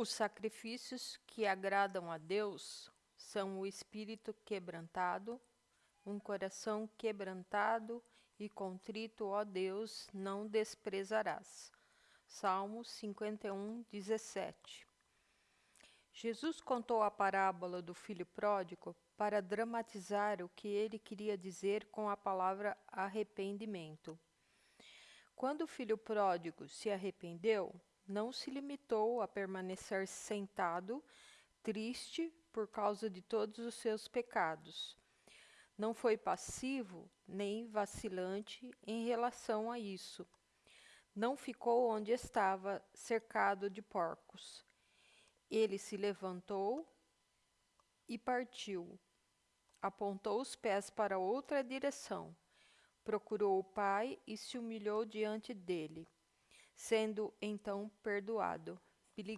Os sacrifícios que agradam a Deus são o espírito quebrantado, um coração quebrantado e contrito, ó Deus, não desprezarás. Salmo 51, 17. Jesus contou a parábola do filho pródigo para dramatizar o que ele queria dizer com a palavra arrependimento. Quando o filho pródigo se arrependeu, não se limitou a permanecer sentado, triste por causa de todos os seus pecados. Não foi passivo nem vacilante em relação a isso. Não ficou onde estava, cercado de porcos. Ele se levantou e partiu apontou os pés para outra direção, procurou o pai e se humilhou diante dele, sendo então perdoado. Billy.